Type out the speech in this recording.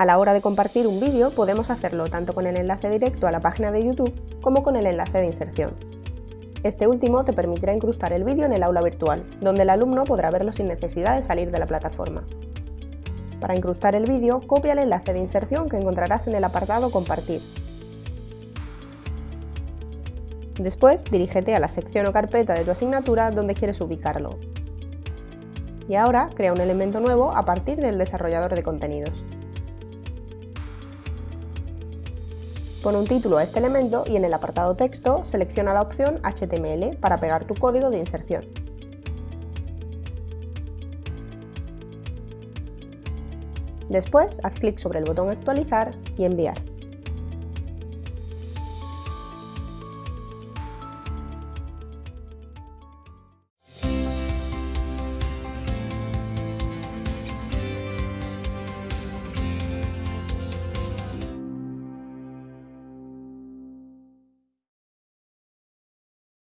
A la hora de compartir un vídeo podemos hacerlo tanto con el enlace directo a la página de YouTube como con el enlace de inserción. Este último te permitirá incrustar el vídeo en el aula virtual, donde el alumno podrá verlo sin necesidad de salir de la plataforma. Para incrustar el vídeo, copia el enlace de inserción que encontrarás en el apartado Compartir. Después, dirígete a la sección o carpeta de tu asignatura donde quieres ubicarlo. Y ahora, crea un elemento nuevo a partir del desarrollador de contenidos. Pon un título a este elemento y en el apartado texto selecciona la opción HTML para pegar tu código de inserción. Después, haz clic sobre el botón Actualizar y Enviar.